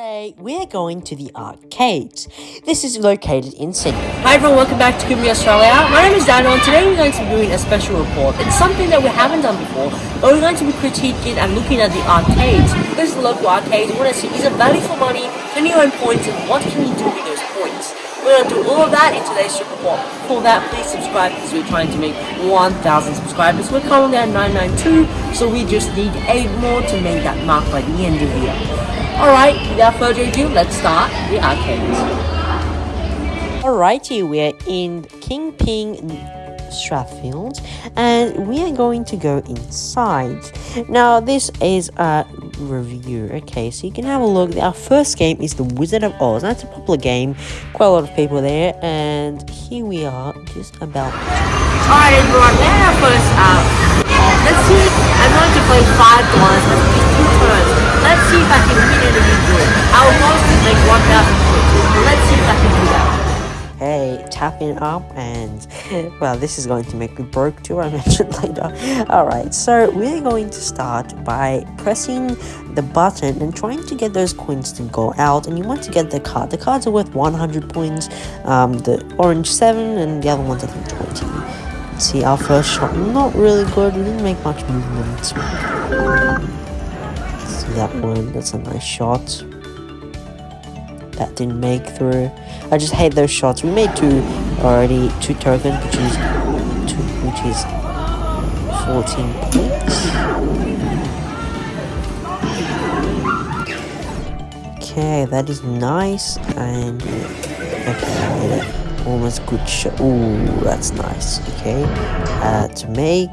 Today, we're going to the arcades. This is located in Sydney. Hi everyone, welcome back to Kumi Australia. My name is Daniel and today we're going to be doing a special report. It's something that we haven't done before, but we're going to be critiquing and looking at the arcades. This is the local arcade. We want to see is it value for money, can you earn points, and what can you do with those points? We're going to do all of that in today's report. For that, please subscribe because we're trying to make 1,000 subscribers. We're currently at 992, so we just need 8 more to make that mark by the end of the year. Alright, without further ado, let's start the arcades. Alrighty, we're in Kingpin Strathfield and we are going to go inside. Now, this is a review, okay, so you can have a look. Our first game is The Wizard of Oz. That's a popular game, quite a lot of people there, and here we are, just about. Alright, everyone, now our first uh, let's see. I'm going to play five dollars with two turns. Let's see if I can win. I make 1,000 points. Let's see if I can do that. Hey, tapping up and well, this is going to make me broke too. I mentioned later. All right, so we're going to start by pressing the button and trying to get those coins to go out. And you want to get the card. The cards are worth 100 points. Um, the orange seven and the other ones I think 20. see, our first shot not really good. We didn't make much movement. That one? That's a nice shot that didn't make through. I just hate those shots. We made two already, two tokens, which is two, which is 14 points. Okay, that is nice, and okay, almost good shot. Ooh, that's nice. Okay, uh, to make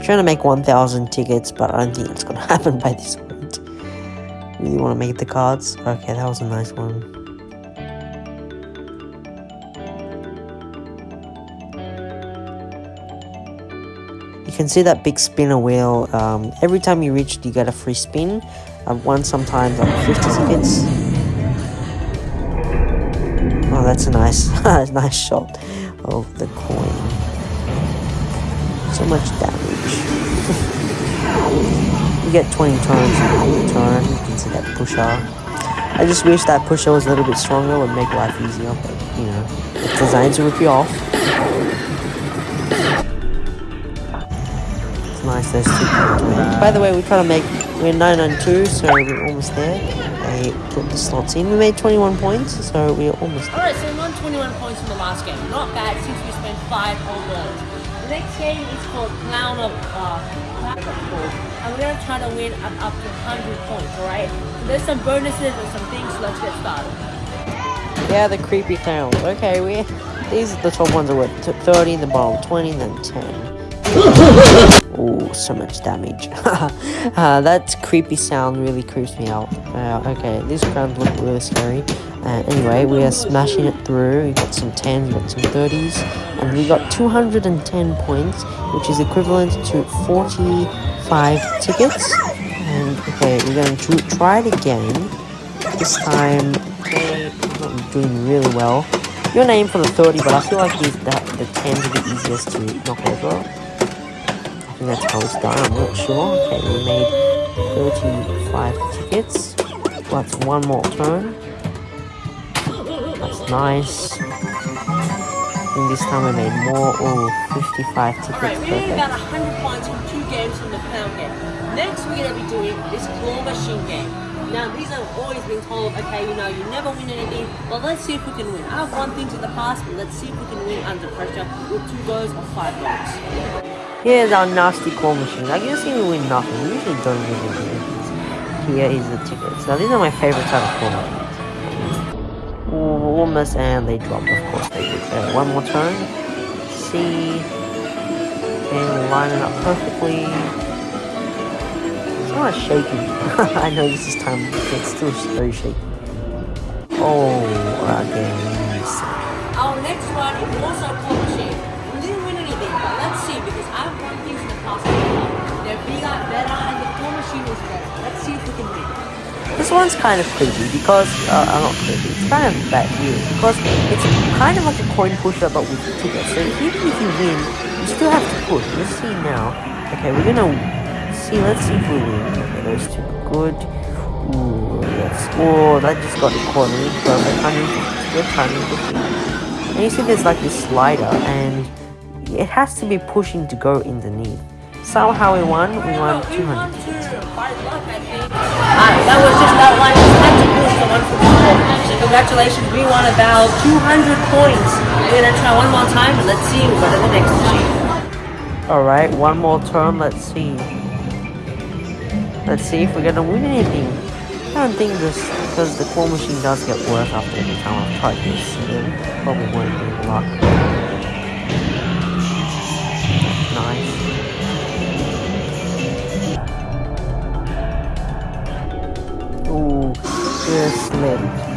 trying to make 1,000 tickets, but I don't think it's gonna happen by this point. Really want to make the cards? Okay, that was a nice one. You can see that big spinner wheel. Um, every time you reach you get a free spin. I've won sometimes like 50 tickets. Oh, that's a nice, nice shot of the coin. So much damage. you get 20 turns in turn. You can see that pusher. I just wish that pusher was a little bit stronger, would make life easier, but you know, it's designed to rip you off. It's nice, there's two. By the way, we kind of make, we're 992, so we're almost there. I put the slots in. We made 21 points, so we're almost. Alright, so we won 21 points from the last game. Not bad since we spent 5 whole dollars. The next game is called Clown of uh, Clown of Gold. And we're gonna try to win up, up to 100 points, alright? So there's some bonuses and some things, so let's get started. Yeah, the creepy clowns. Okay, we these are the top ones are worth t- 30, the bottom 20, then 10. Oh, so much damage. uh, that creepy sound really creeps me out. Uh, okay, these crowns look really scary. Uh, anyway, we are smashing it through. We got some 10s, we got some 30s, and we got 210 points, which is equivalent to 45 tickets. And okay, we're going to try it again. This time, okay, not doing really well. Your name for the 30, but I feel like these that the 10s are the easiest to knock over. I think that's how it's done, I'm not sure. Okay, we made 35 tickets. That's one more turn. Nice. I think this time we made more. Oh, 55 tickets. Alright, we only about got 100 points from two games from the pound game. Next, we're gonna be doing this claw machine game. Now, these have always been told, okay, you know, you never win anything, but let's see if we can win. I've won things in the past, but let's see if we can win under pressure with two goals or five goals. Here's our nasty claw machine. I guess we win nothing. We usually don't win anything. Here is the tickets. Now, these are my favorite type of claw machines. Almost, and they drop, of course they. Uh, one more turn. See. And line it up perfectly. It's not shaky. I know this is time, it's still very shaky. Oh, again. Our next one is also claw machine. We didn't win anything, but let's see, because I've won things in the past. They're bigger, better, and the claw machine was better. This one's kind of creepy because, uh, uh, not creepy, it's kind of bad weird because it's kind of like a coin pusher but with tickets. So even if you win, you still have to push. Let's see now. Okay, we're gonna see, let's see if we win. Okay, those two are good. Ooh, Oh, that just got quarterly. Perfect. 150. Good 150. And you see there's like this slider and it has to be pushing to go underneath. Somehow we won. We won 200. Alright, that was congratulations, we won about 200 points. We're gonna try one more time and let's see what the next machine. Alright, one more turn. Let's see. Let's see if we're gonna win anything. I don't think this, because the claw machine does get worse after every time I've tried this, there probably won't be luck. Nice. Ooh, just slipped.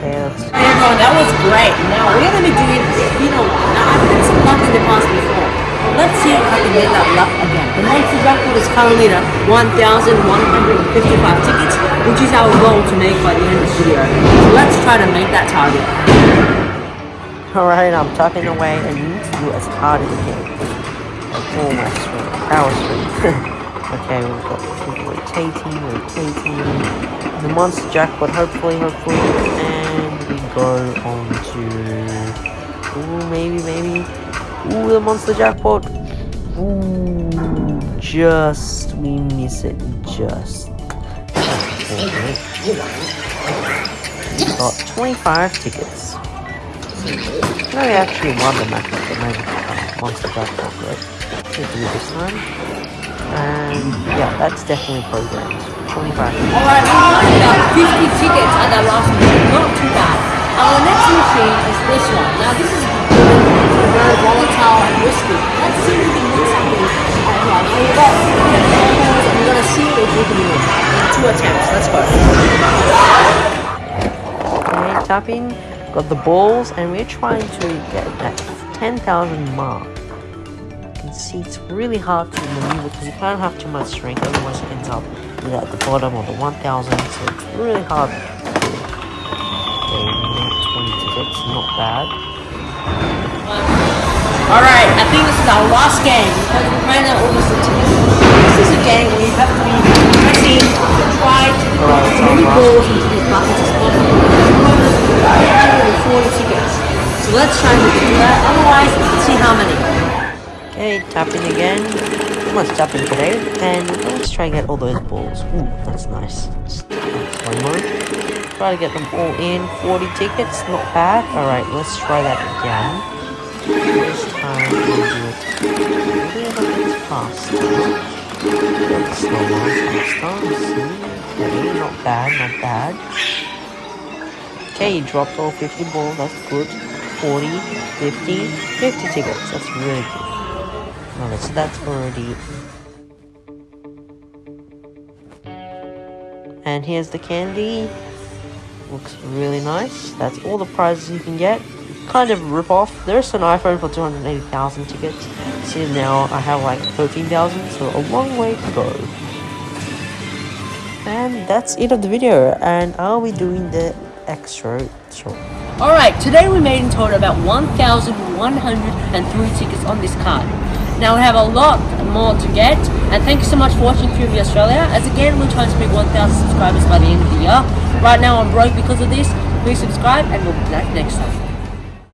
Okay, let's that was great. Now we're gonna be doing Filipino one. Now I've had some in the past before. Let's see if I can get that luck again. The monthly jackpot is currently at 1,155 tickets, which is our goal to make by the end of the video. So let's try to make that target. Alright, I'm tapping away and you need to do as hard as you can. All my power strength. okay, we've got keep rotating, rotating. The monster jackpot, hopefully, hopefully, and go on to Ooh, maybe, maybe. Ooh, the monster jackpot. Ooh, just we miss it, just. We got 25 tickets. No, we actually won the match, but maybe uh, monster jackpot, right? Do this time. And yeah, that's definitely programmed. 25. Alright, we about 50 tickets at that last machine, not too bad. Our next machine is this one. Now this is very volatile and risky. Let's see if we can win something. Alright, well, here we go. We're gonna see if we can win. In two attempts, let's go. Okay, tapping, got the balls, and we're trying to get that 10,000 mark. You can see it's really hard to maneuver because you can't have too much strength, otherwise it ends up at the bottom or the 1,000, so it's really hard to do. Okay, we got 20 tickets, not bad. Alright, I think this is our last game because we ran out almost the tickets. This is a game where you have to be pressing to try to get as many balls into these buckets as possible. 140 tickets. So let's try and do that. Otherwise, let's see how many. Okay, tapping again. Too much tapping today. And let's try and get all those balls. Ooh, that's nice. One more. Try to get them all in. 40 tickets, not bad. Alright, let's try that again. This time we'll do it a little bit faster. Let's slow down faster. Okay, not bad, not bad. Okay, you dropped all 50 balls, that's good. 40, 50, 50 tickets, that's really good. Okay, so that's already... And here's the candy. Looks really nice. That's all the prizes you can get. Kind of rip off. There's an iPhone for 280,000 tickets. See now I have like 13,000, so a long way to go. And that's it of the video, and I'll be doing the extra short. Alright, today we made in total about 1,103 tickets on this card. Now we have a lot more to get, and thank you so much for watching QV Australia. As again, we're trying to make 1,000 subscribers by the end of the year. Right now I'm broke because of this. Please subscribe, and we'll be back next time.